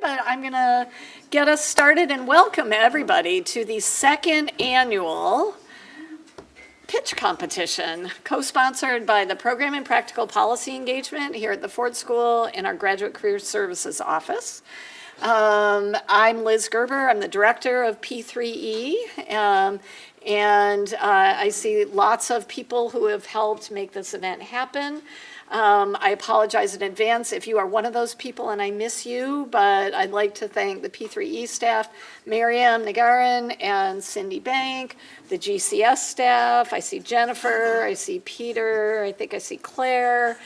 but I'm going to get us started and welcome everybody to the second annual pitch competition, co-sponsored by the Program and Practical Policy Engagement here at the Ford School in our Graduate Career Services office. Um, I'm Liz Gerber. I'm the director of P3E. Um, and uh, I see lots of people who have helped make this event happen. Um, I apologize in advance if you are one of those people and I miss you, but I'd like to thank the P3E staff, Miriam Nagarin and Cindy Bank, the GCS staff. I see Jennifer, I see Peter, I think I see Claire.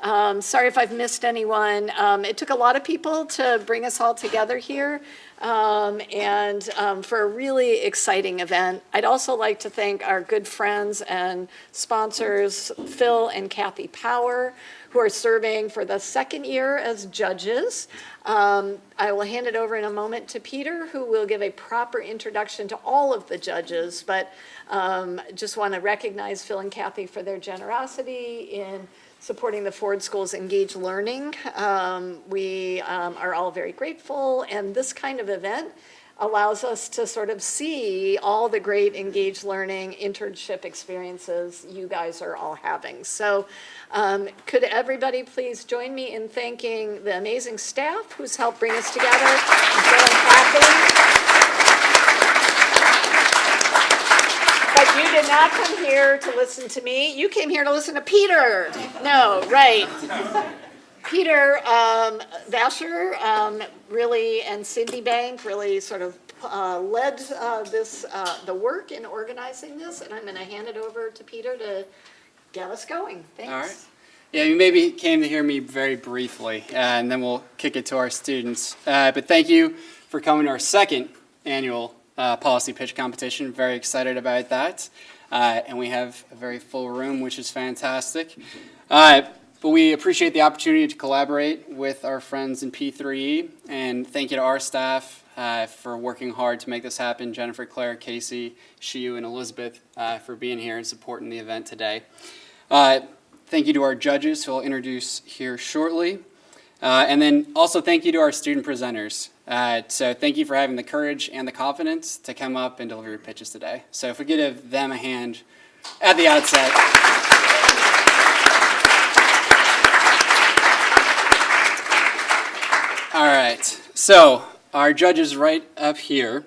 Um, sorry if I've missed anyone. Um, it took a lot of people to bring us all together here um, and um, for a really exciting event. I'd also like to thank our good friends and sponsors, Phil and Kathy Power, who are serving for the second year as judges. Um, I will hand it over in a moment to Peter, who will give a proper introduction to all of the judges, but um, just want to recognize Phil and Kathy for their generosity in supporting the Ford School's Engage Learning. Um, we um, are all very grateful, and this kind of event allows us to sort of see all the great engaged Learning internship experiences you guys are all having. So um, could everybody please join me in thanking the amazing staff who's helped bring us together, you did not come here to listen to me. You came here to listen to Peter. No, right. Peter um, Vasher um, really and Cindy Bank really sort of uh, led uh, this uh, the work in organizing this, and I'm going to hand it over to Peter to get us going. Thanks. All right. Yeah, you maybe came to hear me very briefly, and then we'll kick it to our students. Uh, but thank you for coming to our second annual uh, policy pitch competition. Very excited about that. Uh, and we have a very full room, which is fantastic. Uh, but we appreciate the opportunity to collaborate with our friends in P3E. And thank you to our staff uh, for working hard to make this happen. Jennifer, Claire, Casey, Shiu, and Elizabeth uh, for being here and supporting the event today. Uh, thank you to our judges, who I'll introduce here shortly. And then also thank you to our student presenters. Uh, so thank you for having the courage and the confidence to come up and deliver your pitches today. So if we could give them a hand at the outset. All right, so our judges right up here,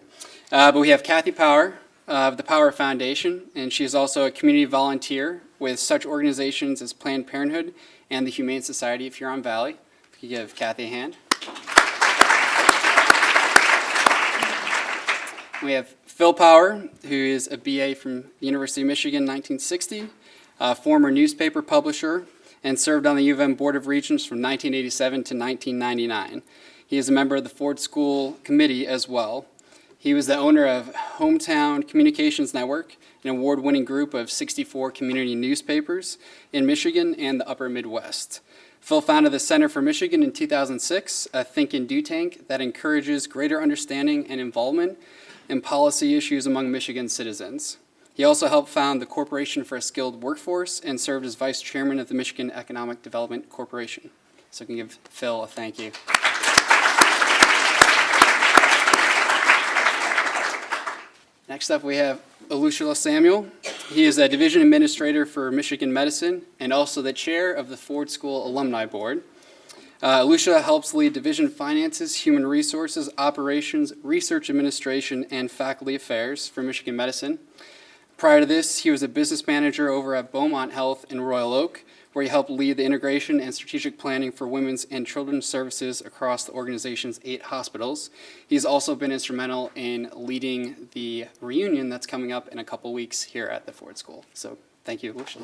uh, but we have Kathy Power of the Power Foundation, and she is also a community volunteer with such organizations as Planned Parenthood and the Humane Society of Huron Valley. If you give Kathy a hand. We have Phil Power, who is a BA from the University of Michigan 1960, a former newspaper publisher, and served on the U of M Board of Regents from 1987 to 1999. He is a member of the Ford School Committee as well. He was the owner of Hometown Communications Network, an award-winning group of 64 community newspapers in Michigan and the upper Midwest. Phil founded the Center for Michigan in 2006, a think and do tank that encourages greater understanding and involvement and policy issues among Michigan citizens. He also helped found the Corporation for a Skilled Workforce and served as vice chairman of the Michigan Economic Development Corporation. So I can give Phil a thank you. Next up we have Alushala Samuel. He is a division administrator for Michigan Medicine and also the chair of the Ford School Alumni Board. Uh, Lucia helps lead division finances, human resources, operations, research administration, and faculty affairs for Michigan Medicine. Prior to this, he was a business manager over at Beaumont Health in Royal Oak, where he helped lead the integration and strategic planning for women's and children's services across the organization's eight hospitals. He's also been instrumental in leading the reunion that's coming up in a couple weeks here at the Ford School. So thank you, Lucia.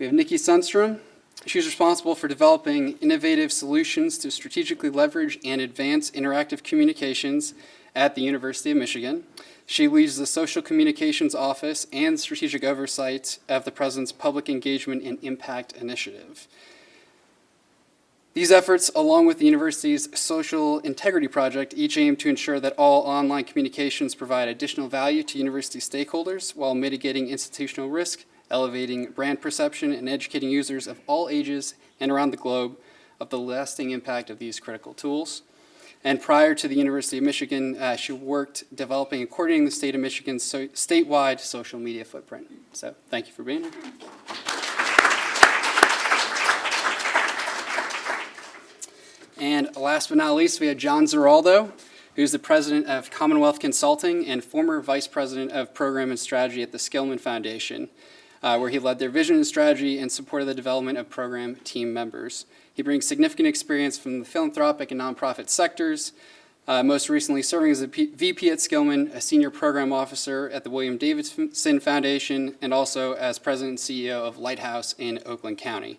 We have Nikki Sundstrom. She's responsible for developing innovative solutions to strategically leverage and advance interactive communications at the University of Michigan. She leads the Social Communications Office and strategic oversight of the President's Public Engagement and Impact Initiative. These efforts, along with the university's Social Integrity Project, each aim to ensure that all online communications provide additional value to university stakeholders while mitigating institutional risk elevating brand perception and educating users of all ages and around the globe of the lasting impact of these critical tools. And prior to the University of Michigan, uh, she worked developing and coordinating the state of Michigan's so- statewide social media footprint. So thank you for being here. And last but not least, we have John Ziraldo, who's the president of Commonwealth Consulting and former vice president of program and strategy at the Skillman Foundation, uh, where he led their vision and strategy and supported the development of program team members. He brings significant experience from the philanthropic and nonprofit sectors, uh, most recently serving as a P- VP at Skillman, a senior program officer at the William Davidson Foundation, and also as president and CEO of Lighthouse in Oakland County.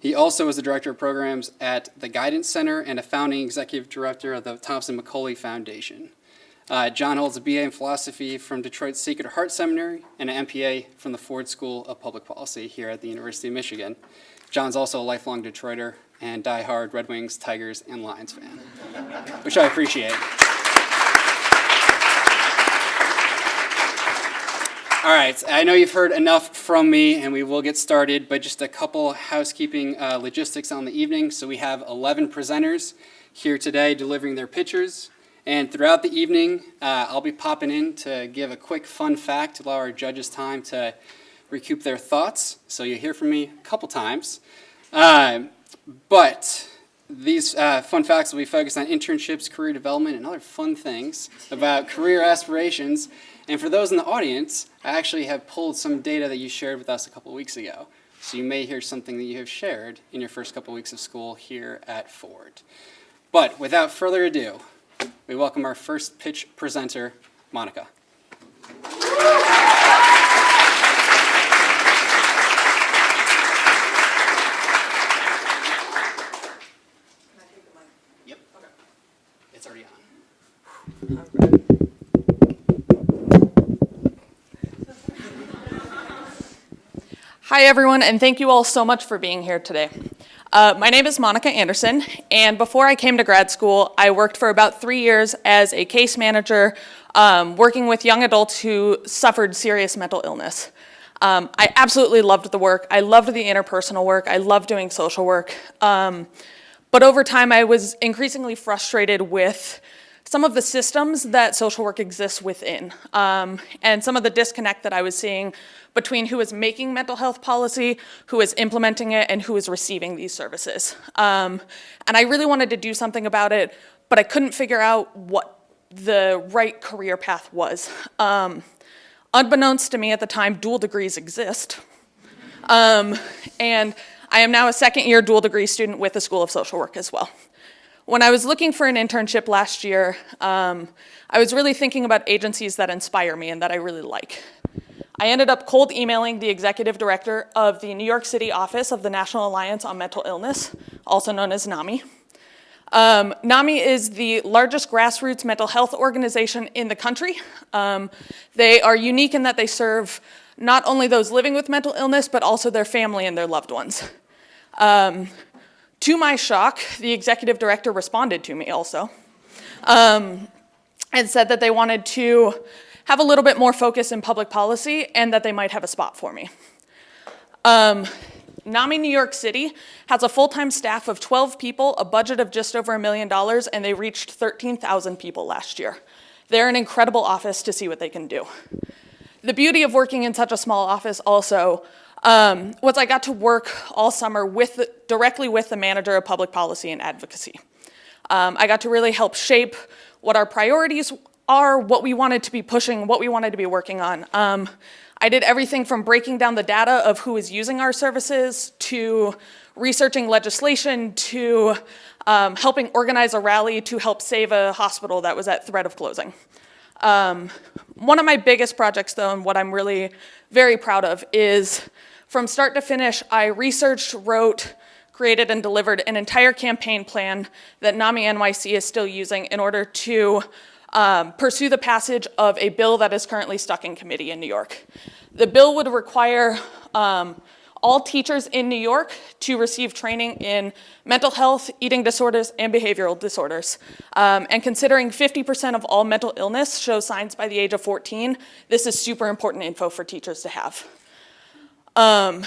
He also was the director of programs at the Guidance Center and a founding executive director of the Thompson McCully Foundation. Uh, John holds a BA in philosophy from Detroit's Sacred Heart Seminary and an MPA from the Ford School of Public Policy here at the University of Michigan. John's also a lifelong Detroiter and diehard Red Wings, Tigers, and Lions fan, which I appreciate. All right, I know you've heard enough from me, and we will get started, but just a couple housekeeping uh, logistics on the evening. So we have 11 presenters here today delivering their pictures, and throughout the evening, uh, I'll be popping in to give a quick fun fact to allow our judges time to recoup their thoughts. So you'll hear from me a couple times. Uh, but these uh, fun facts will be focused on internships, career development, and other fun things about career aspirations. And for those in the audience, I actually have pulled some data that you shared with us a couple weeks ago. So you may hear something that you have shared in your first couple weeks of school here at Ford. But without further ado, we welcome our first pitch presenter, Monica. Yep. It's already on. Hi, everyone, and thank you all so much for being here today. Uh, my name is Monica Anderson, and before I came to grad school, I worked for about three years as a case manager, um, working with young adults who suffered serious mental illness. Um, I absolutely loved the work. I loved the interpersonal work. I loved doing social work. Um, but over time, I was increasingly frustrated with some of the systems that social work exists within, um, and some of the disconnect that I was seeing between who is making mental health policy, who is implementing it, and who is receiving these services. Um, and I really wanted to do something about it, but I couldn't figure out what the right career path was. Um, unbeknownst to me at the time, dual degrees exist. Um, and I am now a second year dual degree student with the School of Social Work as well. When I was looking for an internship last year, um, I was really thinking about agencies that inspire me and that I really like. I ended up cold emailing the executive director of the New York City office of the National Alliance on Mental Illness, also known as NAMI. Um, NAMI is the largest grassroots mental health organization in the country. Um, they are unique in that they serve not only those living with mental illness, but also their family and their loved ones. Um, to my shock, the executive director responded to me also um, and said that they wanted to have a little bit more focus in public policy and that they might have a spot for me. Um, NAMI New York City has a full-time staff of 12 people, a budget of just over a million dollars, and they reached 13,000 people last year. They're an incredible office to see what they can do. The beauty of working in such a small office also um, was I got to work all summer with the, directly with the manager of public policy and advocacy. Um, I got to really help shape what our priorities are, what we wanted to be pushing, what we wanted to be working on. Um, I did everything from breaking down the data of who is using our services to researching legislation to um, helping organize a rally to help save a hospital that was at threat of closing. Um, one of my biggest projects, though, and what I'm really very proud of, is from start to finish, I researched, wrote, created, and delivered an entire campaign plan that NAMI NYC is still using in order to um, pursue the passage of a bill that is currently stuck in committee in New York. The bill would require um, all teachers in New York to receive training in mental health, eating disorders, and behavioral disorders. Um, and considering 50% of all mental illness shows signs by the age of 14, this is super important info for teachers to have. Um,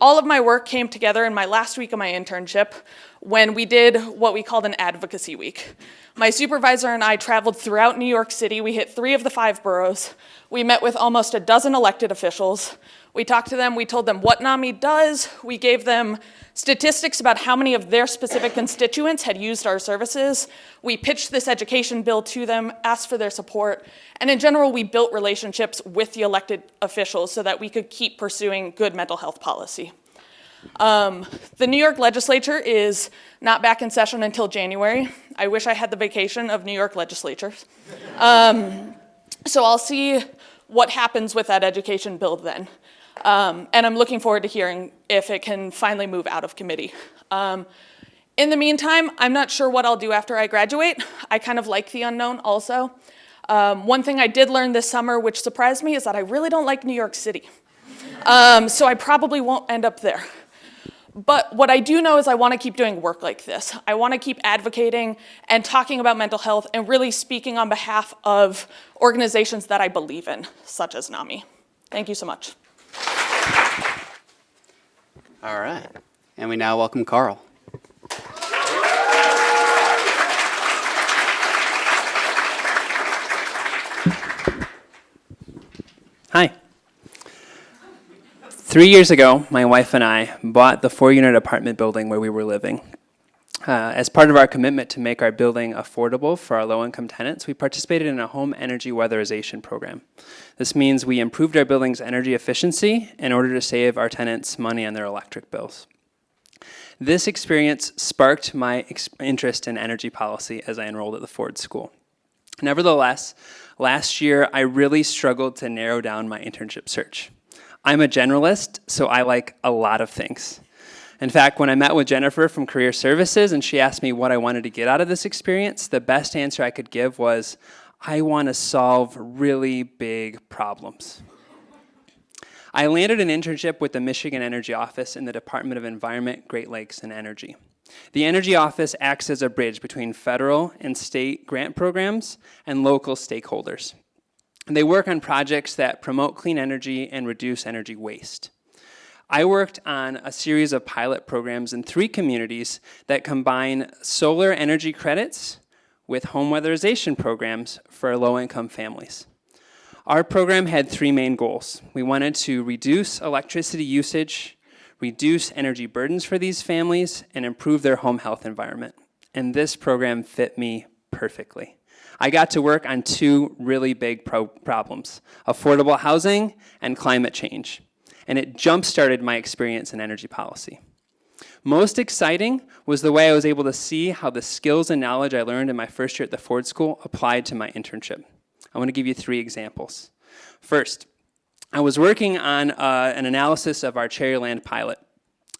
all of my work came together in my last week of my internship when we did what we called an advocacy week. My supervisor and I traveled throughout New York City. We hit three of the five boroughs. We met with almost a dozen elected officials. We talked to them, we told them what NAMI does, we gave them statistics about how many of their specific constituents had used our services. We pitched this education bill to them, asked for their support, and in general, we built relationships with the elected officials so that we could keep pursuing good mental health policy. Um, the New York legislature is not back in session until January. I wish I had the vacation of New York legislatures. Um, so I'll see what happens with that education bill then. Um, and I'm looking forward to hearing if it can finally move out of committee. Um, in the meantime, I'm not sure what I'll do after I graduate. I kind of like the unknown also. Um, one thing I did learn this summer, which surprised me, is that I really don't like New York City. Um, so I probably won't end up there. But what I do know is I want to keep doing work like this. I want to keep advocating and talking about mental health and really speaking on behalf of organizations that I believe in, such as NAMI. Thank you so much. All right. And we now welcome Carl. Hi. Three years ago, my wife and I bought the four unit apartment building where we were living. Uh, as part of our commitment to make our building affordable for our low income tenants, we participated in a home energy weatherization program. This means we improved our building's energy efficiency in order to save our tenants money on their electric bills. This experience sparked my interest in energy policy as I enrolled at the Ford School. Nevertheless, last year I really struggled to narrow down my internship search. I'm a generalist, so I like a lot of things. In fact, when I met with Jennifer from Career Services and she asked me what I wanted to get out of this experience, the best answer I could give was, I want to solve really big problems. I landed an internship with the Michigan Energy Office in the Department of Environment, Great Lakes, and Energy. The Energy Office acts as a bridge between federal and state grant programs and local stakeholders. They work on projects that promote clean energy and reduce energy waste. I worked on a series of pilot programs in three communities that combine solar energy credits with home weatherization programs for low-income families. Our program had three main goals. We wanted to reduce electricity usage, reduce energy burdens for these families, and improve their home health environment. And this program fit me perfectly. I got to work on two really big pro problems, affordable housing and climate change and it jump-started my experience in energy policy. Most exciting was the way I was able to see how the skills and knowledge I learned in my first year at the Ford School applied to my internship. I want to give you three examples. First, I was working on uh, an analysis of our Cherryland pilot.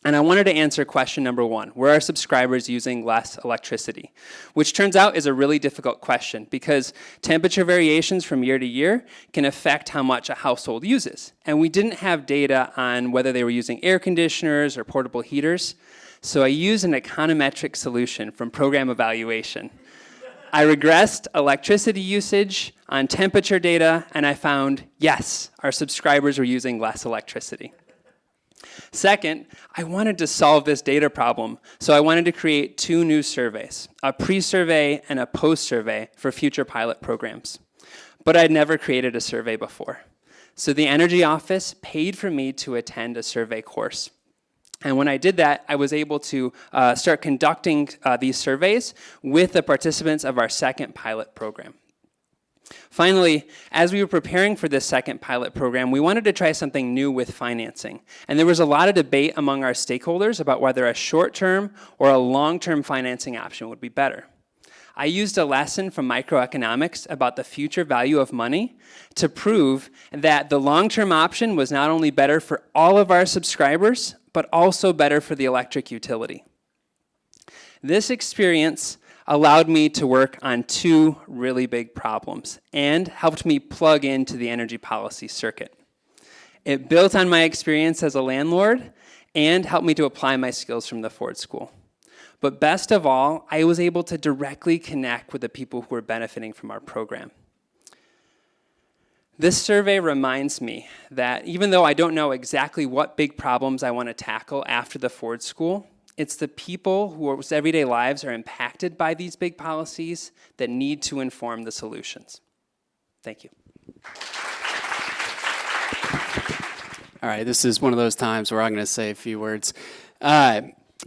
And I wanted to answer question number one, were our subscribers using less electricity? Which turns out is a really difficult question because temperature variations from year to year can affect how much a household uses. And we didn't have data on whether they were using air conditioners or portable heaters. So I used an econometric solution from program evaluation. I regressed electricity usage on temperature data and I found, yes, our subscribers were using less electricity. Second, I wanted to solve this data problem, so I wanted to create two new surveys, a pre-survey and a post-survey for future pilot programs. But I'd never created a survey before. So the Energy Office paid for me to attend a survey course. And when I did that, I was able to uh, start conducting uh, these surveys with the participants of our second pilot program. Finally, as we were preparing for this second pilot program, we wanted to try something new with financing. And there was a lot of debate among our stakeholders about whether a short-term or a long-term financing option would be better. I used a lesson from microeconomics about the future value of money to prove that the long-term option was not only better for all of our subscribers, but also better for the electric utility. This experience allowed me to work on two really big problems and helped me plug into the energy policy circuit. It built on my experience as a landlord and helped me to apply my skills from the Ford School. But best of all, I was able to directly connect with the people who were benefiting from our program. This survey reminds me that even though I don't know exactly what big problems I want to tackle after the Ford School, it's the people whose everyday lives are impacted by these big policies that need to inform the solutions. Thank you. All right, this is one of those times where I'm going to say a few words. Uh,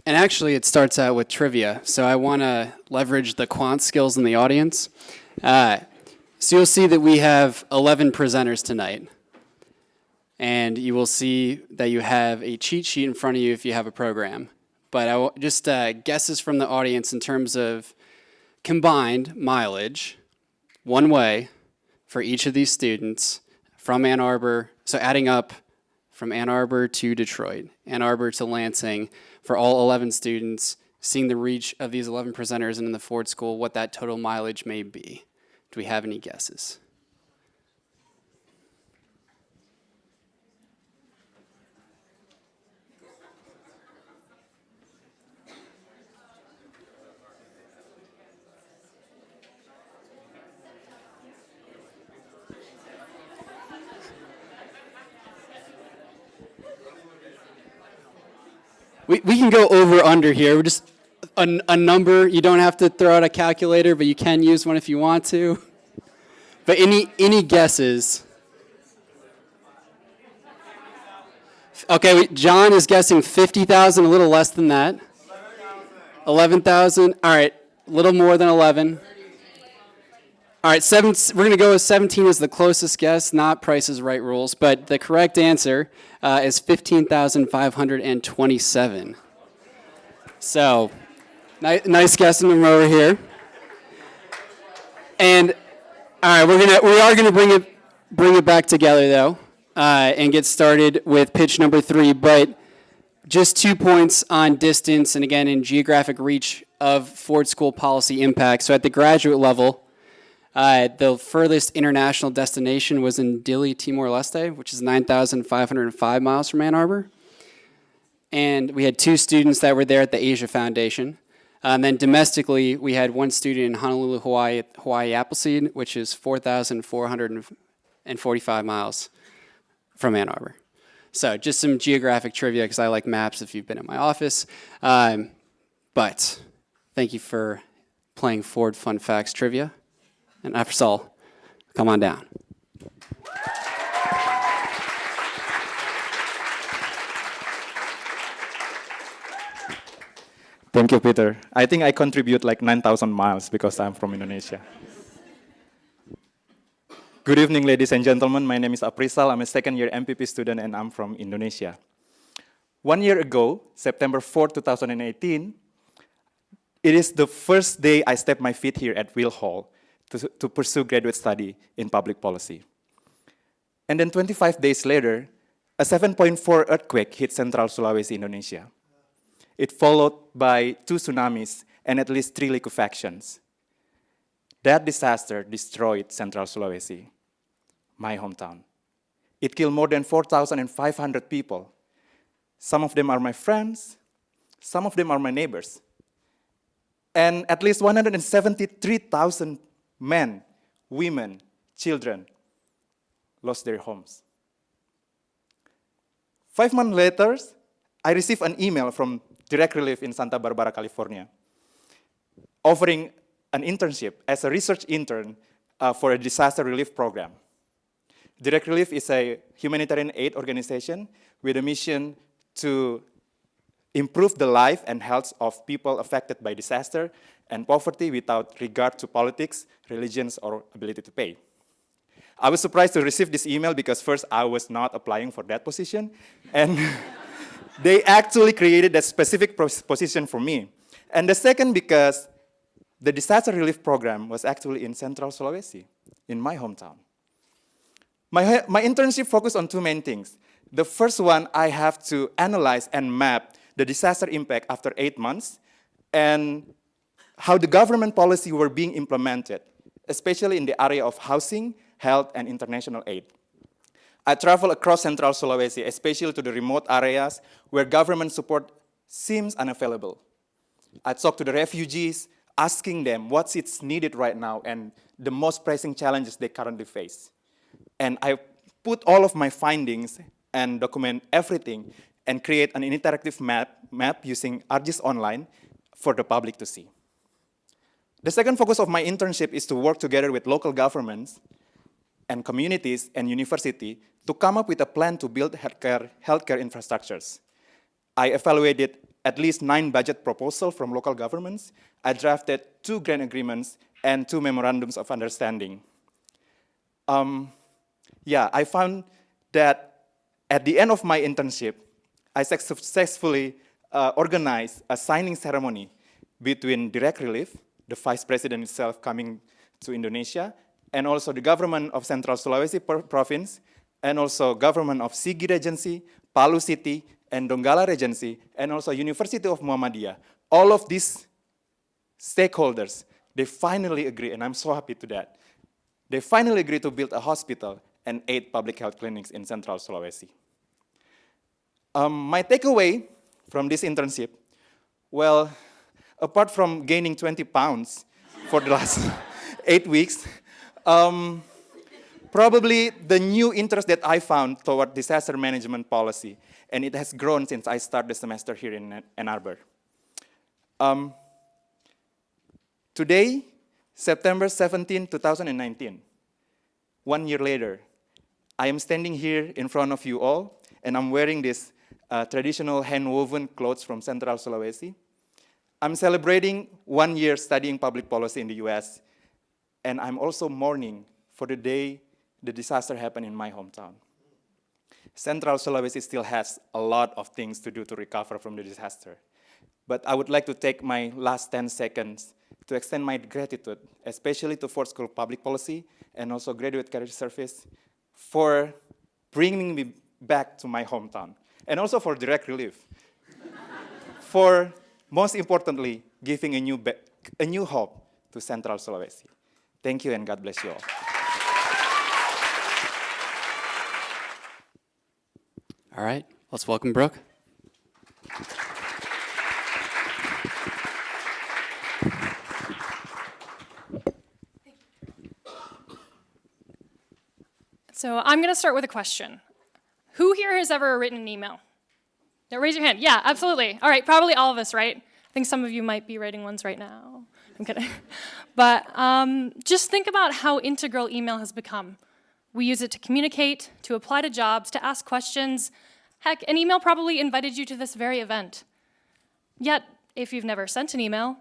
and actually, it starts out with trivia. So I want to leverage the quant skills in the audience. Uh, so you'll see that we have 11 presenters tonight. And you will see that you have a cheat sheet in front of you if you have a program. But just uh, guesses from the audience in terms of combined mileage, one way for each of these students from Ann Arbor. So adding up from Ann Arbor to Detroit, Ann Arbor to Lansing, for all 11 students, seeing the reach of these 11 presenters and in the Ford School, what that total mileage may be. Do we have any guesses? We, we can go over under here. We're just a, a number. You don't have to throw out a calculator, but you can use one if you want to. But any any guesses? Okay, John is guessing 50,000, a little less than that. 11,000. All right, a little more than 11. All right, seven, we're going to go with 17 as the closest guess, not Price is Right rules, but the correct answer uh, is 15,527. So, ni nice guessing them over here. And all right, we're gonna we are gonna bring it bring it back together though, uh, and get started with pitch number three. But just two points on distance and again in geographic reach of Ford School policy impact. So at the graduate level. Uh, the furthest international destination was in Dili, Timor-Leste, which is 9,505 miles from Ann Arbor. And we had two students that were there at the Asia Foundation. Uh, and then domestically, we had one student in Honolulu, Hawaii, Hawaii Appleseed, which is 4,445 miles from Ann Arbor. So just some geographic trivia, because I like maps if you've been in my office. Um, but thank you for playing Ford Fun Facts Trivia. And Afsal, come on down. Thank you, Peter. I think I contribute like 9,000 miles because I'm from Indonesia. Good evening, ladies and gentlemen. My name is Aprisal. I'm a second-year MPP student, and I'm from Indonesia. One year ago, September 4, 2018, it is the first day I stepped my feet here at Weill Hall to, to pursue graduate study in public policy. And then 25 days later, a 7.4 earthquake hit central Sulawesi, Indonesia. It followed by two tsunamis and at least three liquefactions. That disaster destroyed central Sulawesi, my hometown. It killed more than 4,500 people. Some of them are my friends, some of them are my neighbors. And at least 173,000 men, women, children lost their homes. Five months later, I received an email from Direct Relief in Santa Barbara, California, offering an internship as a research intern uh, for a disaster relief program. Direct Relief is a humanitarian aid organization with a mission to improve the life and health of people affected by disaster and poverty without regard to politics, religions, or ability to pay. I was surprised to receive this email because first I was not applying for that position, and they actually created that specific position for me. And the second because the disaster relief program was actually in Central Sulawesi, in my hometown. My, my internship focused on two main things. The first one, I have to analyze and map the disaster impact after eight months and how the government policy were being implemented, especially in the area of housing, health, and international aid. I travel across central Sulawesi, especially to the remote areas where government support seems unavailable. I talk to the refugees, asking them what's it's needed right now and the most pressing challenges they currently face. And I put all of my findings and document everything and create an interactive map, map using ArcGIS Online for the public to see. The second focus of my internship is to work together with local governments and communities and university to come up with a plan to build healthcare, healthcare infrastructures. I evaluated at least nine budget proposals from local governments. I drafted two grant agreements and two memorandums of understanding. Um, yeah, I found that at the end of my internship, I successfully uh, organized a signing ceremony between Direct Relief, the vice president itself coming to Indonesia, and also the government of Central Sulawesi province, and also government of Sigi Regency, Palu City, and Donggala Regency, and also University of Muhammadiyah. All of these stakeholders, they finally agree, and I'm so happy to that. They finally agree to build a hospital and eight public health clinics in Central Sulawesi. Um, my takeaway from this internship, well, apart from gaining 20 pounds for the last eight weeks, um, probably the new interest that I found toward disaster management policy, and it has grown since I started the semester here in Ann Arbor. Um, today, September 17, 2019, one year later, I am standing here in front of you all, and I'm wearing this uh, traditional hand-woven clothes from Central Sulawesi. I'm celebrating one year studying public policy in the US, and I'm also mourning for the day the disaster happened in my hometown. Central Sulawesi still has a lot of things to do to recover from the disaster. But I would like to take my last 10 seconds to extend my gratitude, especially to Ford School of Public Policy and also Graduate Career Service for bringing me back to my hometown, and also for direct relief. for, most importantly, giving a new, a new hope to Central Sulawesi. Thank you and God bless you all. All right, let's welcome Brooke. So I'm going to start with a question. Who here has ever written an email? Now raise your hand. Yeah, absolutely. All right, probably all of us, right? I think some of you might be writing ones right now. I'm kidding. But um, just think about how integral email has become. We use it to communicate, to apply to jobs, to ask questions. Heck, an email probably invited you to this very event. Yet, if you've never sent an email,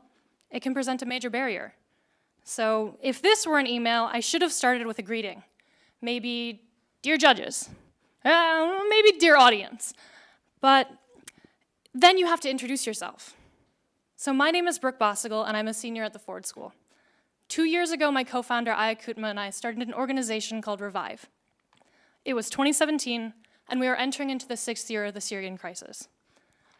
it can present a major barrier. So if this were an email, I should have started with a greeting. Maybe, dear judges, uh, maybe dear audience. But then you have to introduce yourself. So my name is Brooke Bossigal, and I'm a senior at the Ford School. Two years ago, my co-founder, Aya Kutma, and I started an organization called Revive. It was 2017, and we were entering into the sixth year of the Syrian crisis.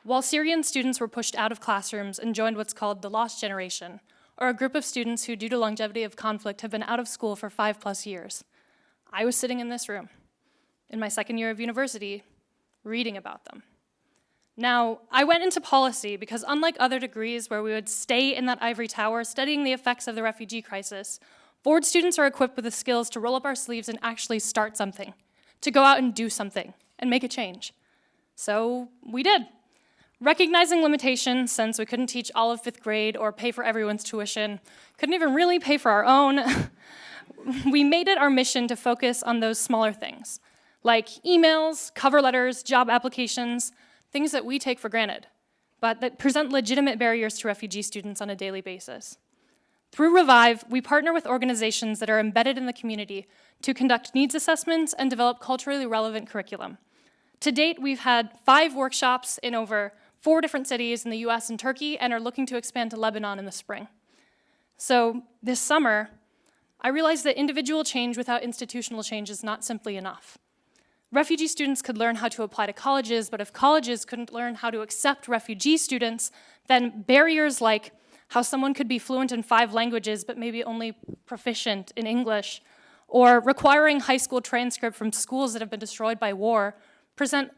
While Syrian students were pushed out of classrooms and joined what's called the Lost Generation, or a group of students who, due to longevity of conflict, have been out of school for five plus years, I was sitting in this room, in my second year of university, reading about them. Now, I went into policy because unlike other degrees where we would stay in that ivory tower studying the effects of the refugee crisis, Ford students are equipped with the skills to roll up our sleeves and actually start something, to go out and do something, and make a change. So we did. Recognizing limitations, since we couldn't teach all of fifth grade or pay for everyone's tuition, couldn't even really pay for our own, we made it our mission to focus on those smaller things, like emails, cover letters, job applications, things that we take for granted, but that present legitimate barriers to refugee students on a daily basis. Through Revive, we partner with organizations that are embedded in the community to conduct needs assessments and develop culturally relevant curriculum. To date, we've had five workshops in over four different cities in the US and Turkey and are looking to expand to Lebanon in the spring. So this summer, I realized that individual change without institutional change is not simply enough. Refugee students could learn how to apply to colleges, but if colleges couldn't learn how to accept refugee students, then barriers like how someone could be fluent in five languages but maybe only proficient in English, or requiring high school transcript from schools that have been destroyed by war, present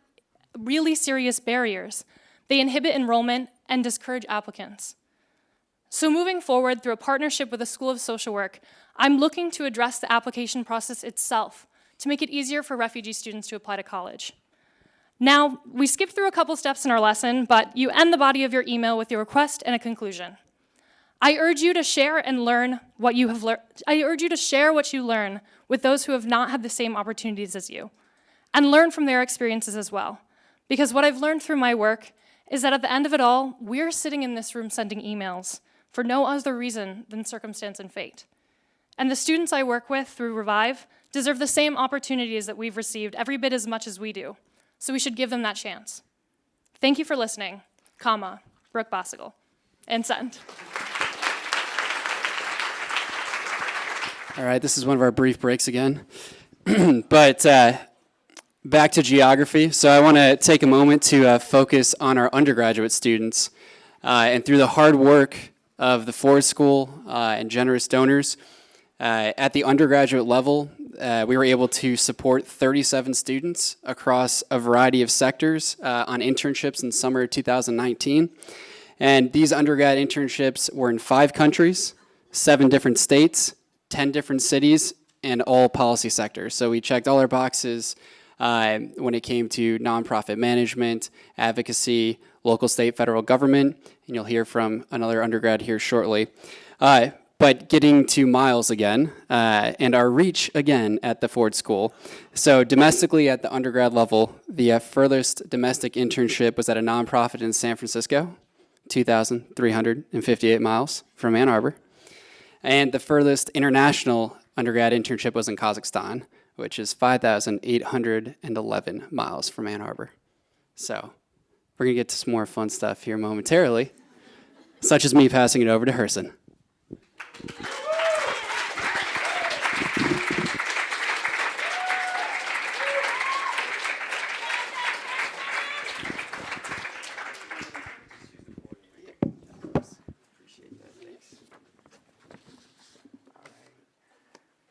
really serious barriers. They inhibit enrollment and discourage applicants. So moving forward through a partnership with the School of Social Work, I'm looking to address the application process itself to make it easier for refugee students to apply to college. Now, we skipped through a couple steps in our lesson, but you end the body of your email with your request and a conclusion. I urge you to share and learn what you have learned. I urge you to share what you learn with those who have not had the same opportunities as you, and learn from their experiences as well. Because what I've learned through my work is that at the end of it all, we're sitting in this room sending emails for no other reason than circumstance and fate. And the students I work with through Revive deserve the same opportunities that we've received every bit as much as we do. So we should give them that chance. Thank you for listening, comma, Brooke Bossigle, and send. All right, this is one of our brief breaks again. but uh, back to geography. So I want to take a moment to uh, focus on our undergraduate students. Uh, and through the hard work of the Ford School uh, and generous donors, uh, at the undergraduate level, uh, we were able to support 37 students across a variety of sectors uh, on internships in summer of 2019. And these undergrad internships were in five countries, seven different states, 10 different cities, and all policy sectors. So we checked all our boxes uh, when it came to nonprofit management, advocacy, local, state, federal government, and you'll hear from another undergrad here shortly. Uh, but getting to Miles again, uh, and our reach again at the Ford School. So domestically at the undergrad level, the uh, furthest domestic internship was at a nonprofit in San Francisco, 2,358 miles from Ann Arbor. And the furthest international undergrad internship was in Kazakhstan, which is 5,811 miles from Ann Arbor. So we're gonna get to some more fun stuff here momentarily, such as me passing it over to Herson.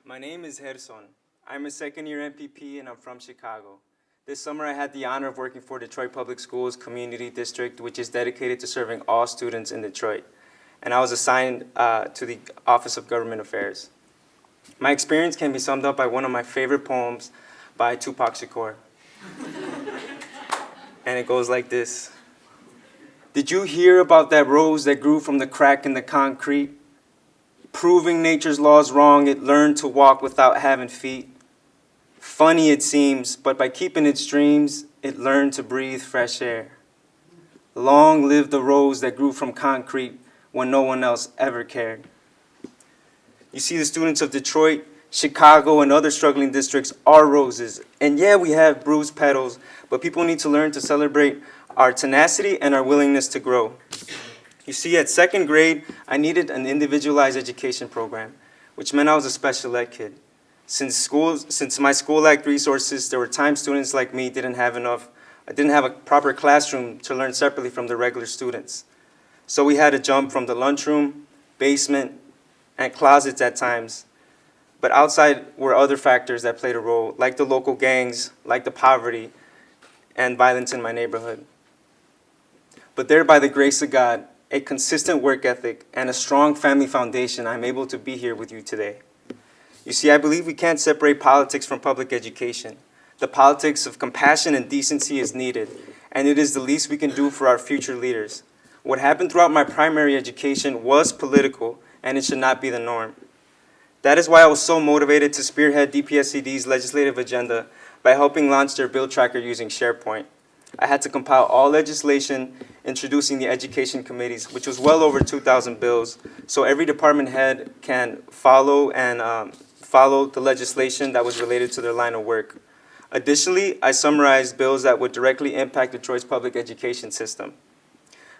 My name is Gerson. I'm a second year MPP and I'm from Chicago. This summer I had the honor of working for Detroit Public Schools Community District, which is dedicated to serving all students in Detroit. And I was assigned uh, to the Office of Government Affairs. My experience can be summed up by one of my favorite poems by Tupac Shakur. and it goes like this. Did you hear about that rose that grew from the crack in the concrete? Proving nature's laws wrong, it learned to walk without having feet. Funny it seems, but by keeping its dreams, it learned to breathe fresh air. Long live the rose that grew from concrete when no one else ever cared. You see, the students of Detroit, Chicago, and other struggling districts are roses. And yeah, we have bruised petals, but people need to learn to celebrate our tenacity and our willingness to grow. You see, at second grade, I needed an individualized education program, which meant I was a special ed kid. Since, school, since my school lacked resources, there were times students like me didn't have enough, I didn't have a proper classroom to learn separately from the regular students. So we had to jump from the lunchroom, basement, and closets at times. But outside were other factors that played a role, like the local gangs, like the poverty, and violence in my neighborhood. But there, by the grace of God, a consistent work ethic, and a strong family foundation, I'm able to be here with you today. You see, I believe we can't separate politics from public education. The politics of compassion and decency is needed, and it is the least we can do for our future leaders. What happened throughout my primary education was political, and it should not be the norm. That is why I was so motivated to spearhead DPSCD's legislative agenda by helping launch their bill tracker using SharePoint. I had to compile all legislation introducing the education committees, which was well over 2,000 bills, so every department head can follow and um, follow the legislation that was related to their line of work. Additionally, I summarized bills that would directly impact Detroit's public education system.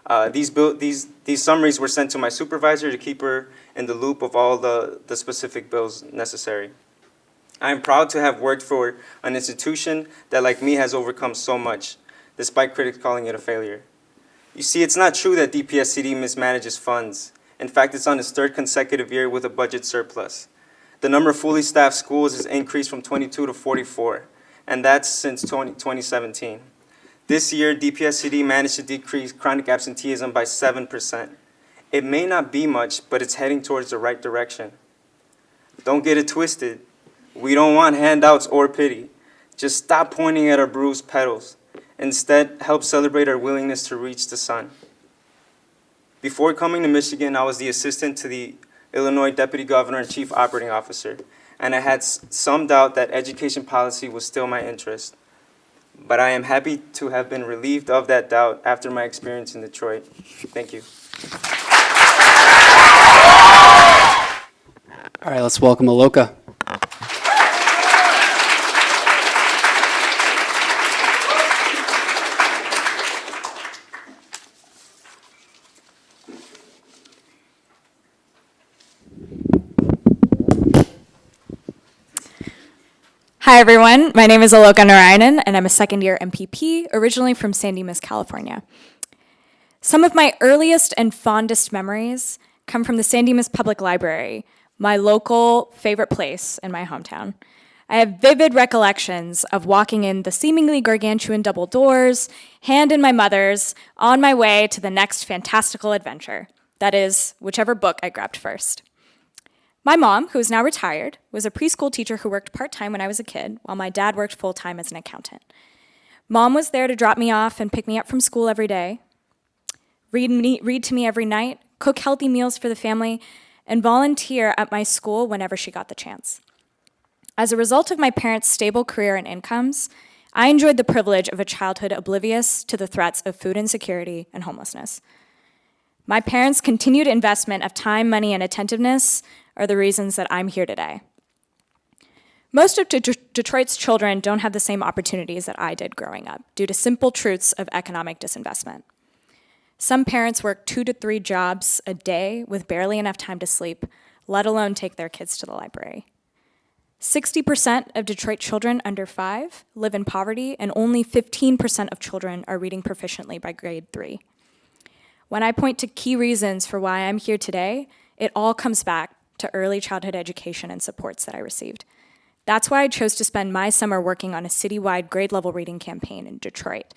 Uh, these, bill, these, these summaries were sent to my supervisor to keep her in the loop of all the, the specific bills necessary. I am proud to have worked for an institution that, like me, has overcome so much, despite critics calling it a failure. You see, it's not true that DPSCD mismanages funds. In fact, it's on its third consecutive year with a budget surplus. The number of fully staffed schools has increased from 22 to 44, and that's since 20, 2017. This year, DPSCD managed to decrease chronic absenteeism by 7%. It may not be much, but it's heading towards the right direction. Don't get it twisted. We don't want handouts or pity. Just stop pointing at our bruised petals. Instead, help celebrate our willingness to reach the sun. Before coming to Michigan, I was the assistant to the Illinois Deputy Governor and Chief Operating Officer, and I had some doubt that education policy was still my interest. But I am happy to have been relieved of that doubt after my experience in Detroit. Thank you. All right, let's welcome Aloka. Hi, everyone. My name is Aloka Narayanan, and I'm a second year MPP, originally from San Dimas, California. Some of my earliest and fondest memories come from the San Dimas Public Library, my local favorite place in my hometown. I have vivid recollections of walking in the seemingly gargantuan double doors, hand in my mother's, on my way to the next fantastical adventure. That is, whichever book I grabbed first. My mom, who is now retired, was a preschool teacher who worked part time when I was a kid, while my dad worked full time as an accountant. Mom was there to drop me off and pick me up from school every day, read, me, read to me every night, cook healthy meals for the family, and volunteer at my school whenever she got the chance. As a result of my parents' stable career and incomes, I enjoyed the privilege of a childhood oblivious to the threats of food insecurity and homelessness. My parents' continued investment of time, money, and attentiveness are the reasons that I'm here today. Most of Det- Detroit's children don't have the same opportunities that I did growing up due to simple truths of economic disinvestment. Some parents work two to three jobs a day with barely enough time to sleep, let alone take their kids to the library. 60% of Detroit children under five live in poverty, and only 15% of children are reading proficiently by grade three. When I point to key reasons for why I'm here today, it all comes back to early childhood education and supports that I received. That's why I chose to spend my summer working on a citywide grade level reading campaign in Detroit.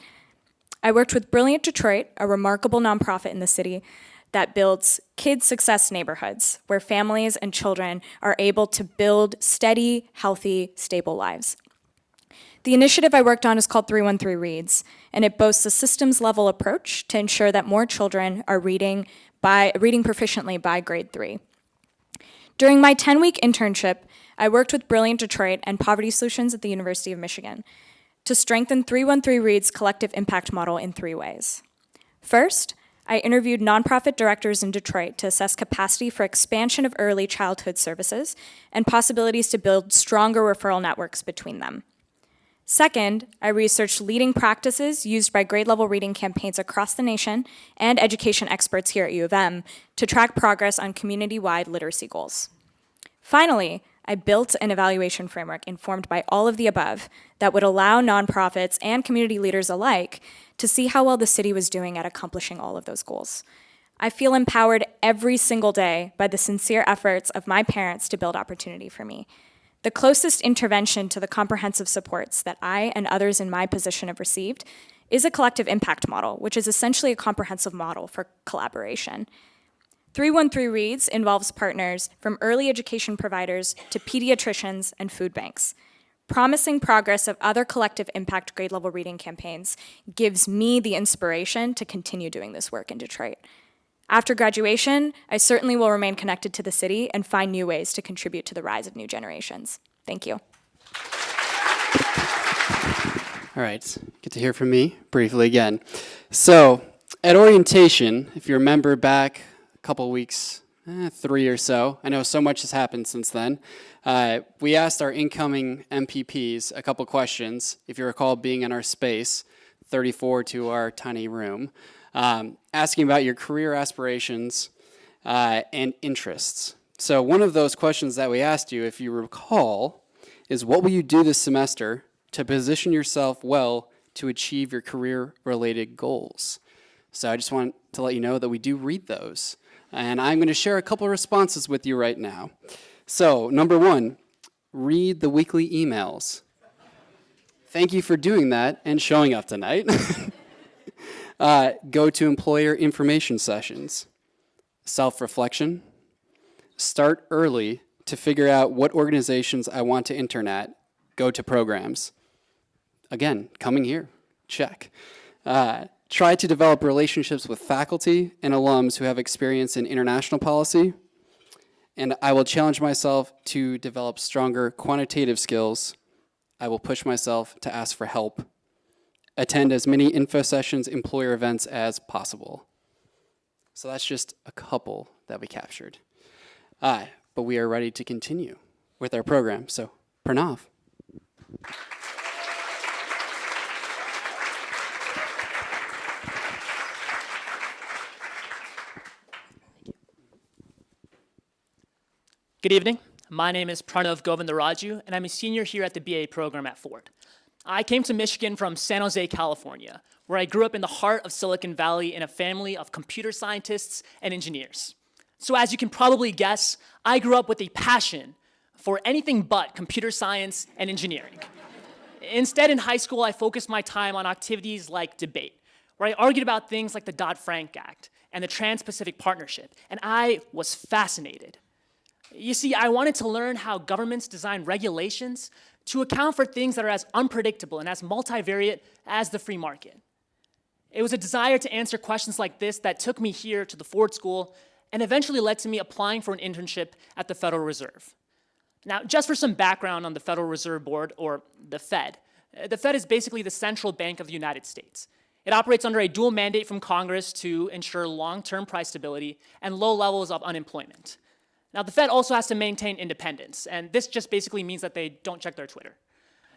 I worked with Brilliant Detroit, a remarkable nonprofit in the city that builds kid success neighborhoods where families and children are able to build steady, healthy, stable lives. The initiative I worked on is called 313 Reads, and it boasts a systems level approach to ensure that more children are reading by reading proficiently by grade 3. During my 10-week internship, I worked with Brilliant Detroit and Poverty Solutions at the University of Michigan to strengthen 313 Read's collective impact model in three ways. First, I interviewed nonprofit directors in Detroit to assess capacity for expansion of early childhood services and possibilities to build stronger referral networks between them. Second, I researched leading practices used by grade level reading campaigns across the nation and education experts here at U of M to track progress on community wide literacy goals. Finally, I built an evaluation framework informed by all of the above that would allow nonprofits and community leaders alike to see how well the city was doing at accomplishing all of those goals. I feel empowered every single day by the sincere efforts of my parents to build opportunity for me. The closest intervention to the comprehensive supports that I and others in my position have received is a collective impact model, which is essentially a comprehensive model for collaboration. 313 Reads involves partners from early education providers to pediatricians and food banks. Promising progress of other collective impact grade level reading campaigns gives me the inspiration to continue doing this work in Detroit. After graduation, I certainly will remain connected to the city and find new ways to contribute to the rise of new generations. Thank you. All right, get to hear from me briefly again. So, at orientation, if you remember back a couple weeks, eh, three or so, I know so much has happened since then. Uh, we asked our incoming MPPs a couple questions, if you recall being in our space, 34 to our tiny room, um, asking about your career aspirations uh, and interests. So, one of those questions that we asked you, if you recall, is what will you do this semester to position yourself well to achieve your career related goals? So I just want to let you know that we do read those. And I'm going to share a couple responses with you right now. So, number one, read the weekly emails. Thank you for doing that and showing up tonight. uh, go to employer information sessions, self reflection, start early to figure out what organizations I want to intern at, go to programs. Again, coming here, check. Uh, try to develop relationships with faculty and alums who have experience in international policy. And I will challenge myself to develop stronger quantitative skills. I will push myself to ask for help. Attend as many info sessions, employer events as possible. So that's just a couple that we captured. Uh, but we are ready to continue with our program. So, Pranav. Good evening. My name is Pranav Govindaraju, and I'm a senior here at the BA program at Ford. I came to Michigan from San Jose, California, where I grew up in the heart of Silicon Valley in a family of computer scientists and engineers. So as you can probably guess, I grew up with a passion for anything but computer science and engineering. Instead, in high school, I focused my time on activities like debate, where I argued about things like the Dodd-Frank Act and the Trans-Pacific Partnership, and I was fascinated. You see, I wanted to learn how governments design regulations to account for things that are as unpredictable and as multivariate as the free market. It was a desire to answer questions like this that took me here to the Ford School and eventually led to me applying for an internship at the Federal Reserve. Now, just for some background on the Federal Reserve Board, or the Fed, uh, the Fed is basically the central bank of the United States. It operates under a dual mandate from Congress to ensure long-term price stability and low levels of unemployment. Now, the Fed also has to maintain independence, and this just basically means that they don't check their Twitter.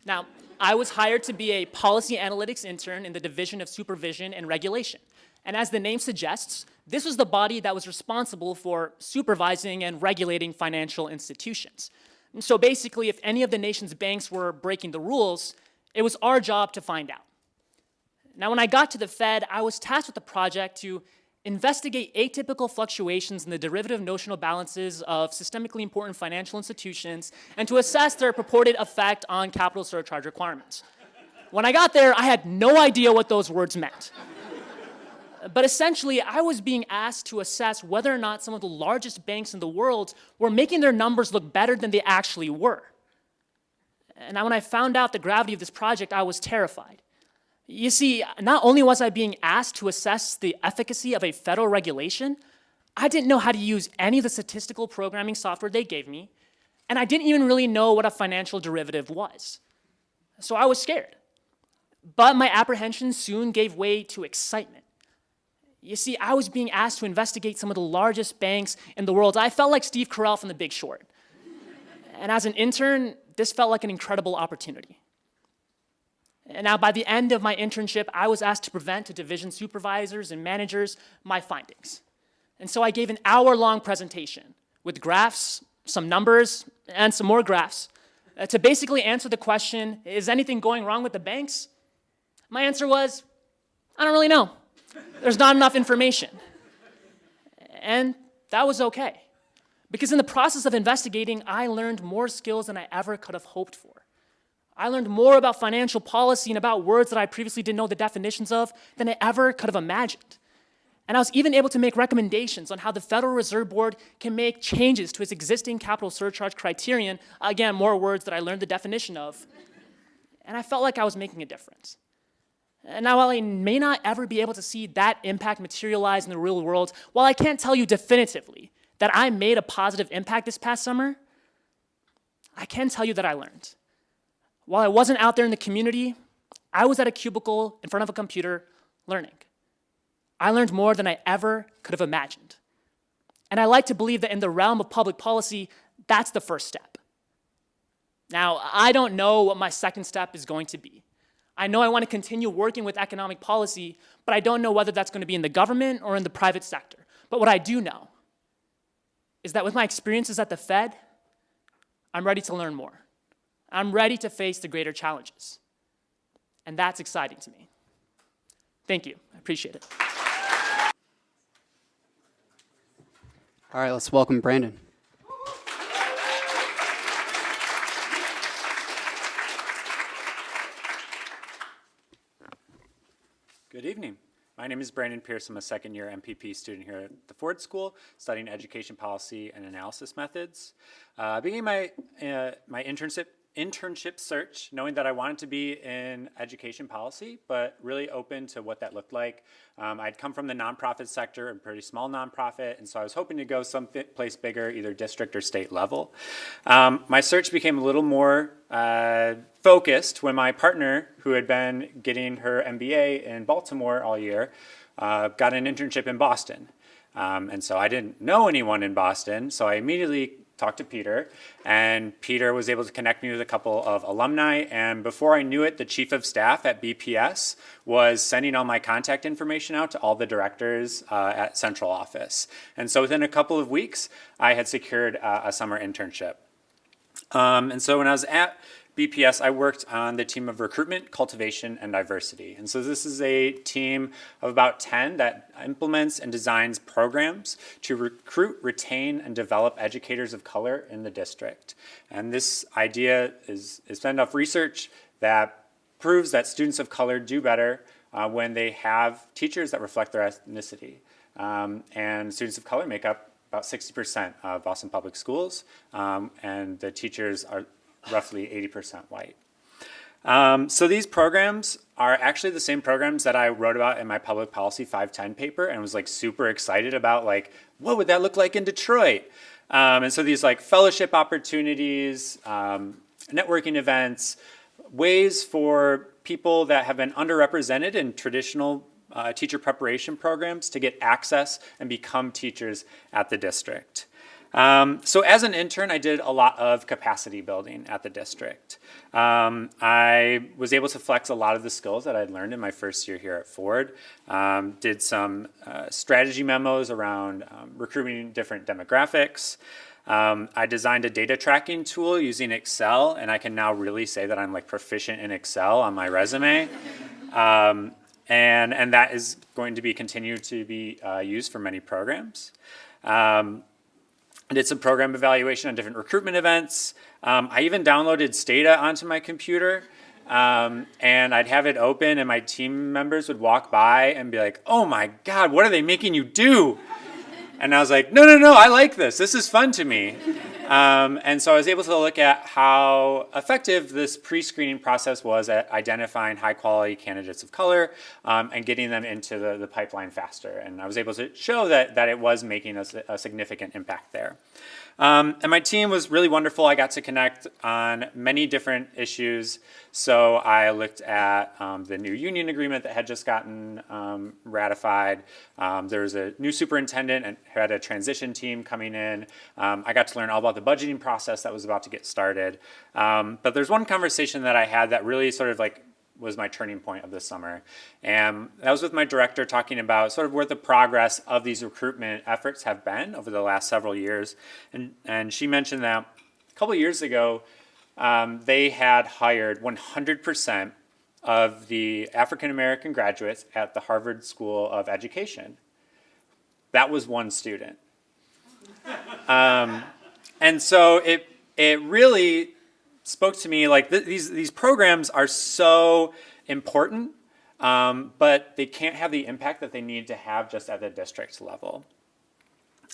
Now, I was hired to be a policy analytics intern in the Division of Supervision and Regulation. And as the name suggests, this was the body that was responsible for supervising and regulating financial institutions. And so basically, if any of the nation's banks were breaking the rules, it was our job to find out. Now, when I got to the Fed, I was tasked with the project to investigate atypical fluctuations in the derivative notional balances of systemically important financial institutions and to assess their purported effect on capital surcharge requirements. When I got there, I had no idea what those words meant. But essentially, I was being asked to assess whether or not some of the largest banks in the world were making their numbers look better than they actually were. And when I found out the gravity of this project, I was terrified. You see, not only was I being asked to assess the efficacy of a federal regulation, I didn't know how to use any of the statistical programming software they gave me, and I didn't even really know what a financial derivative was. So I was scared. But my apprehension soon gave way to excitement. You see, I was being asked to investigate some of the largest banks in the world. I felt like Steve Carell from The Big Short. And as an intern, this felt like an incredible opportunity. And now by the end of my internship, I was asked to present to division supervisors and managers my findings. And so I gave an hour-long presentation with graphs, some numbers, and some more graphs uh, to basically answer the question, is anything going wrong with the banks? My answer was, I don't really know. There's not enough information. And that was okay. Because in the process of investigating, I learned more skills than I ever could have hoped for. I learned more about financial policy and about words that I previously didn't know the definitions of than I ever could have imagined. And I was even able to make recommendations on how the Federal Reserve Board can make changes to its existing capital surcharge criterion. Again, more words that I learned the definition of. And I felt like I was making a difference. And now, while I may not ever be able to see that impact materialize in the real world, while I can't tell you definitively that I made a positive impact this past summer, I can tell you that I learned. While I wasn't out there in the community, I was at a cubicle in front of a computer learning. I learned more than I ever could have imagined. And I like to believe that in the realm of public policy, that's the first step. Now, I don't know what my second step is going to be. I know I want to continue working with economic policy, but I don't know whether that's going to be in the government or in the private sector. But what I do know is that with my experiences at the Fed, I'm ready to learn more. I'm ready to face the greater challenges. And that's exciting to me. Thank you. I appreciate it. All right, let's welcome Brandon. Good evening. My name is Brandon Pierce. I'm a second year MPP student here at the Ford School, studying education policy and analysis methods. Uh, beginning my, uh, my internship, internship search, knowing that I wanted to be in education policy, but really open to what that looked like. Um, I'd come from the nonprofit sector, a pretty small nonprofit, and so I was hoping to go someplace bigger, either district or state level. Um, my search became a little more uh, focused when my partner, who had been getting her MBA in Baltimore all year, uh, got an internship in Boston. Um, and so I didn't know anyone in Boston, so I immediately talked to Peter, and Peter was able to connect me with a couple of alumni, and before I knew it, the chief of staff at BPS was sending all my contact information out to all the directors uh, at central office. And so within a couple of weeks, I had secured uh, a summer internship. Um, and so when I was at BPS, I worked on the team of recruitment, cultivation, and diversity. And so this is a team of about 10 that implements and designs programs to recruit, retain, and develop educators of color in the district. And this idea is, is fed off research that proves that students of color do better uh, when they have teachers that reflect their ethnicity. Um, and students of color make up about 60% of Boston Public Schools, um, and the teachers are roughly 80% white. Um, so these programs are actually the same programs that I wrote about in my public policy 510 paper and was like super excited about like, what would that look like in Detroit? Um, and so these like fellowship opportunities, um, networking events, ways for people that have been underrepresented in traditional uh, teacher preparation programs to get access and become teachers at the district. Um, so as an intern, I did a lot of capacity building at the district. Um, I was able to flex a lot of the skills that I'd learned in my first year here at Ford. Um, did some uh, strategy memos around um, recruiting different demographics. Um, I designed a data tracking tool using Excel, and I can now really say that I'm like proficient in Excel on my resume. Um, and, and that is going to be continued to be uh, used for many programs. Um, I did some program evaluation on different recruitment events. Um, I even downloaded Stata onto my computer. Um, and I'd have it open and my team members would walk by and be like, oh my God, what are they making you do? And I was like, no, no, no, I like this. This is fun to me. Um, and so I was able to look at how effective this pre-screening process was at identifying high quality candidates of color um, and getting them into the, the pipeline faster. And I was able to show that, that it was making a, a significant impact there. Um, and my team was really wonderful. I got to connect on many different issues. So I looked at um, the new union agreement that had just gotten um, ratified. Um, there was a new superintendent and had a transition team coming in. Um, I got to learn all about the budgeting process that was about to get started. Um, but there's one conversation that I had that really sort of like was my turning point of this summer. And that was with my director talking about sort of where the progress of these recruitment efforts have been over the last several years. And, and she mentioned that a couple years ago, um, they had hired 100% of the African American graduates at the Harvard School of Education. That was one student. Um, and so it, it really spoke to me like th these these programs are so important, um, but they can't have the impact that they need to have just at the district level.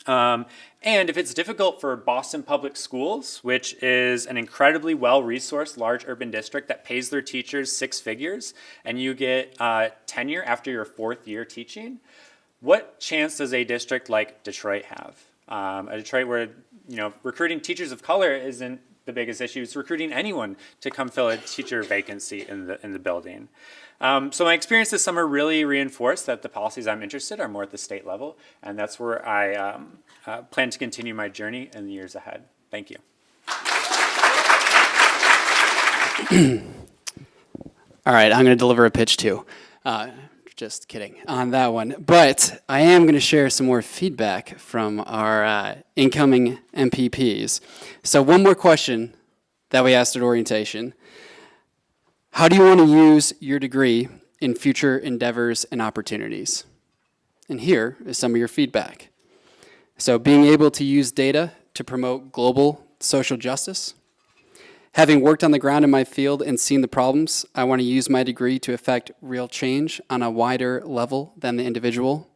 Um, and if it's difficult for Boston Public Schools, which is an incredibly well-resourced large urban district that pays their teachers six figures, and you get uh, tenure after your fourth year teaching, what chance does a district like Detroit have? Um, a Detroit where you know recruiting teachers of color isn't the biggest issue is recruiting anyone to come fill a teacher vacancy in the, in the building. Um, so my experience this summer really reinforced that the policies I'm interested are more at the state level, and that's where I um, uh, plan to continue my journey in the years ahead. Thank you. All right, I'm going to deliver a pitch too. Uh, just kidding on that one. But I am going to share some more feedback from our uh, incoming MPPs. So one more question that we asked at orientation. How do you want to use your degree in future endeavors and opportunities? And here is some of your feedback. So being able to use data to promote global social justice, Having worked on the ground in my field and seen the problems, I want to use my degree to affect real change on a wider level than the individual,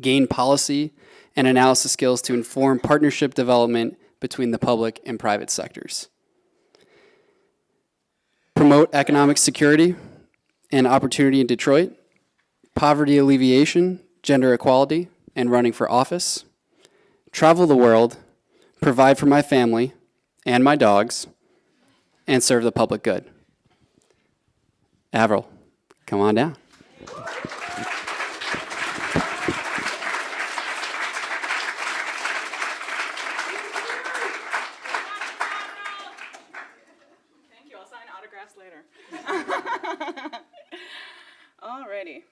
gain policy and analysis skills to inform partnership development between the public and private sectors, promote economic security and opportunity in Detroit, poverty alleviation, gender equality, and running for office, travel the world, provide for my family and my dogs, and serve the public good. Avril, come on down. Thank you. I'll sign autographs later. Alrighty.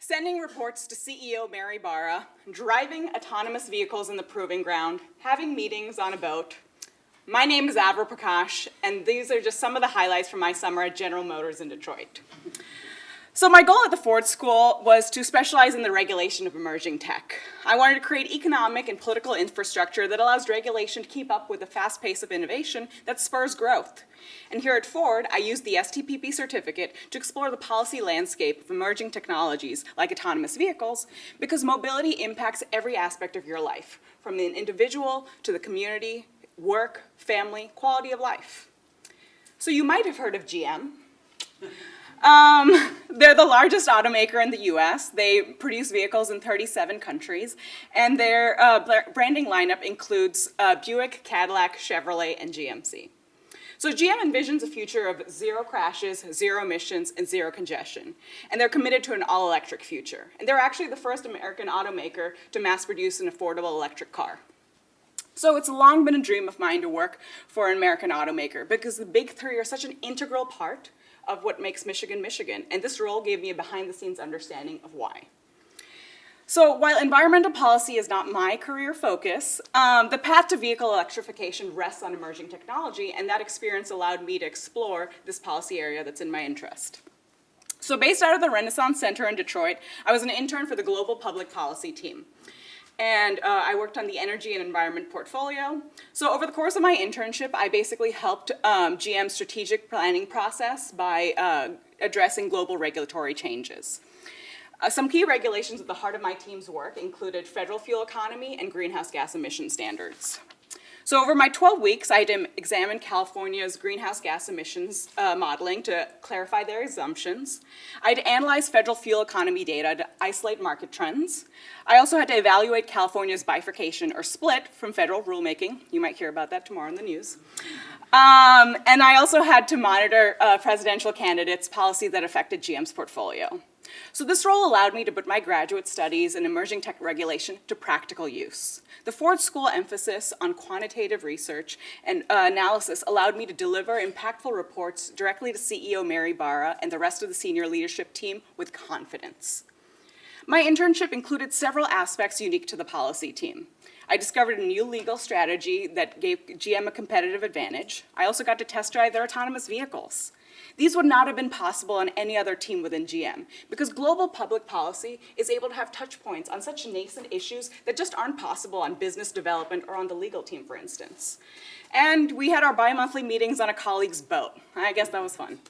Sending reports to CEO Mary Barra, driving autonomous vehicles in the proving ground, having meetings on a boat. My name is Avril Prakash, and these are just some of the highlights from my summer at General Motors in Detroit. So my goal at the Ford School was to specialize in the regulation of emerging tech. I wanted to create economic and political infrastructure that allows regulation to keep up with the fast pace of innovation that spurs growth. And here at Ford, I used the STPP certificate to explore the policy landscape of emerging technologies like autonomous vehicles because mobility impacts every aspect of your life, from the individual to the community, work, family, quality of life. So you might have heard of GM. Um, they're the largest automaker in the US. They produce vehicles in 37 countries, and their uh, branding lineup includes uh, Buick, Cadillac, Chevrolet, and GMC. So GM envisions a future of zero crashes, zero emissions, and zero congestion. And they're committed to an all-electric future. And they're actually the first American automaker to mass produce an affordable electric car. So it's long been a dream of mine to work for an American automaker because the big three are such an integral part of what makes Michigan Michigan, and this role gave me a behind-the-scenes understanding of why. So while environmental policy is not my career focus, um, the path to vehicle electrification rests on emerging technology, and that experience allowed me to explore this policy area that's in my interest. So based out of the Renaissance Center in Detroit, I was an intern for the Global Public Policy team. And uh, I worked on the energy and environment portfolio. So over the course of my internship, I basically helped um, GM's strategic planning process by uh, addressing global regulatory changes. Uh, some key regulations at the heart of my team's work included federal fuel economy and greenhouse gas emission standards. So over my 12 weeks, I had examined California's greenhouse gas emissions uh, modeling to clarify their assumptions. I had analyzed federal fuel economy data to isolate market trends. I also had to evaluate California's bifurcation or split from federal rulemaking. You might hear about that tomorrow in the news. Um, and I also had to monitor uh, presidential candidates' policy that affected GM's portfolio. So this role allowed me to put my graduate studies in emerging tech regulation to practical use. The Ford School emphasis on quantitative research and uh, analysis allowed me to deliver impactful reports directly to CEO Mary Barra and the rest of the senior leadership team with confidence. My internship included several aspects unique to the policy team. I discovered a new legal strategy that gave GM a competitive advantage. I also got to test drive their autonomous vehicles. These would not have been possible on any other team within GM because global public policy is able to have touch points on such nascent issues that just aren't possible on business development or on the legal team, for instance. And we had our bi-monthly meetings on a colleague's boat. I guess that was fun.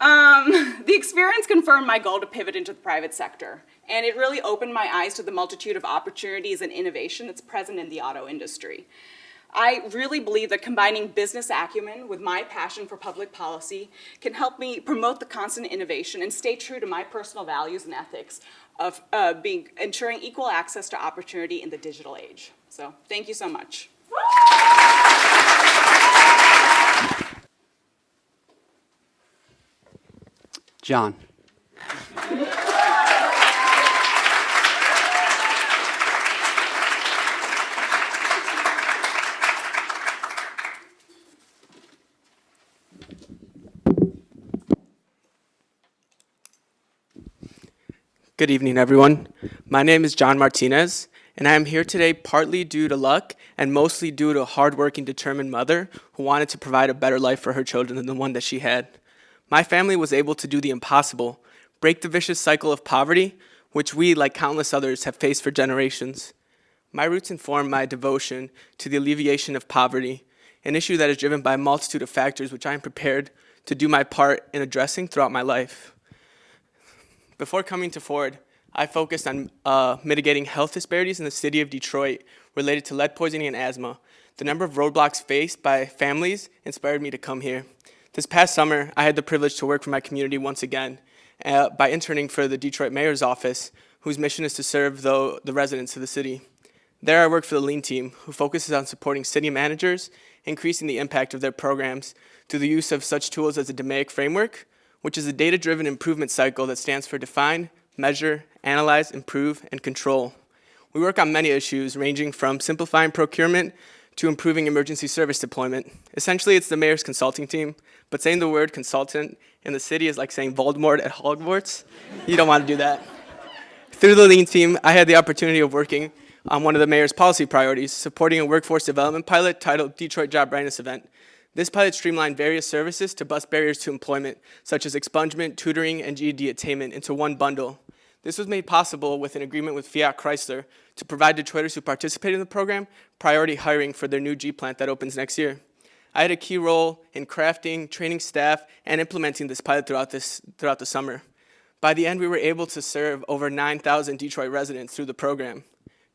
Um, the experience confirmed my goal to pivot into the private sector, and it really opened my eyes to the multitude of opportunities and innovation that's present in the auto industry. I really believe that combining business acumen with my passion for public policy can help me promote the constant innovation and stay true to my personal values and ethics of uh, being, ensuring equal access to opportunity in the digital age. So thank you so much. John. Good evening, everyone. My name is John Martinez, and I am here today partly due to luck and mostly due to a hardworking, determined mother who wanted to provide a better life for her children than the one that she had. My family was able to do the impossible, break the vicious cycle of poverty, which we, like countless others, have faced for generations. My roots inform my devotion to the alleviation of poverty, an issue that is driven by a multitude of factors which I am prepared to do my part in addressing throughout my life. Before coming to Ford, I focused on uh, mitigating health disparities in the city of Detroit related to lead poisoning and asthma. The number of roadblocks faced by families inspired me to come here. This past summer, I had the privilege to work for my community once again uh, by interning for the Detroit Mayor's Office, whose mission is to serve the, the residents of the city. There I worked for the Lean team, who focuses on supporting city managers, increasing the impact of their programs through the use of such tools as the DMAIC framework, which is a data-driven improvement cycle that stands for define, measure, analyze, improve, and control. We work on many issues ranging from simplifying procurement to improving emergency service deployment. Essentially, it's the mayor's consulting team, but saying the word consultant in the city is like saying Voldemort at Hogwarts. You don't want to do that. Through the Lean team, I had the opportunity of working on one of the mayor's policy priorities, supporting a workforce development pilot titled Detroit Job Readiness Event. This pilot streamlined various services to bust barriers to employment, such as expungement, tutoring, and GED attainment into one bundle. This was made possible with an agreement with Fiat Chrysler to provide Detroiters who participate in the program priority hiring for their new G plant that opens next year. I had a key role in crafting, training staff, and implementing this pilot throughout, this, throughout the summer. By the end, we were able to serve over 9,000 Detroit residents through the program.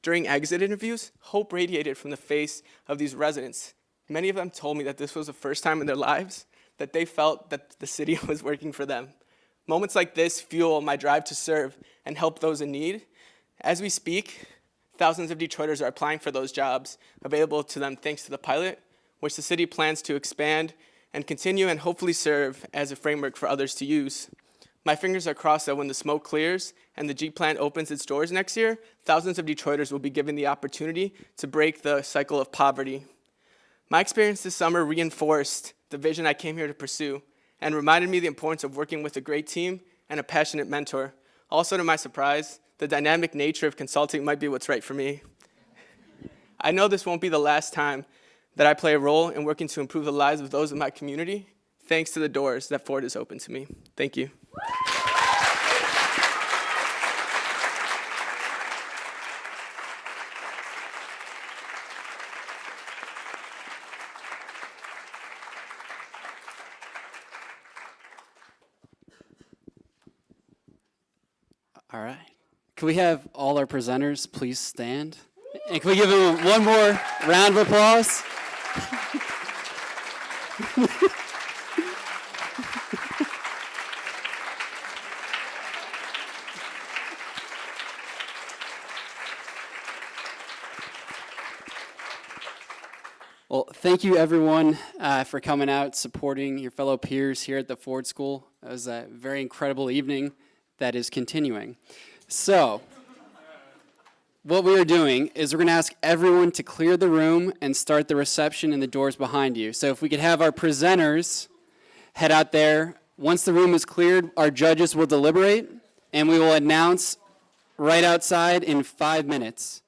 During exit interviews, hope radiated from the face of these residents. Many of them told me that this was the first time in their lives that they felt that the city was working for them. Moments like this fuel my drive to serve and help those in need. As we speak, thousands of Detroiters are applying for those jobs available to them thanks to the pilot, which the city plans to expand and continue and hopefully serve as a framework for others to use. My fingers are crossed that when the smoke clears and the G plant opens its doors next year, thousands of Detroiters will be given the opportunity to break the cycle of poverty. My experience this summer reinforced the vision I came here to pursue and reminded me the importance of working with a great team and a passionate mentor. Also, to my surprise, the dynamic nature of consulting might be what's right for me. I know this won't be the last time that I play a role in working to improve the lives of those in my community, thanks to the doors that Ford has opened to me. Thank you. All right. Can we have all our presenters please stand? And can we give them one more round of applause? Well, thank you everyone uh, for coming out, supporting your fellow peers here at the Ford School. It was a very incredible evening that is continuing. So, what we are doing is we're going to ask everyone to clear the room and start the reception in the doors behind you. So if we could have our presenters head out there. Once the room is cleared, our judges will deliberate, and we will announce right outside in five minutes.